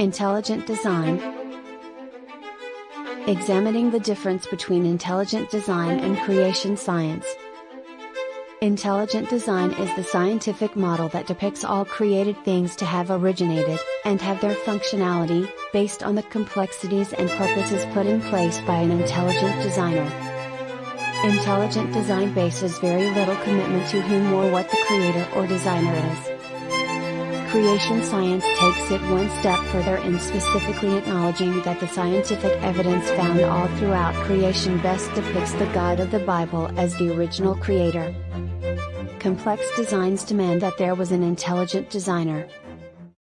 Intelligent design. Examining the difference between intelligent design and creation science. Intelligent design is the scientific model that depicts all created things to have originated, and have their functionality, based on the complexities and purposes put in place by an intelligent designer. Intelligent design bases very little commitment to whom or what the creator or designer is. Creation science takes it one step further in specifically acknowledging that the scientific evidence found all throughout creation best depicts the God of the Bible as the original creator. Complex designs demand that there was an intelligent designer,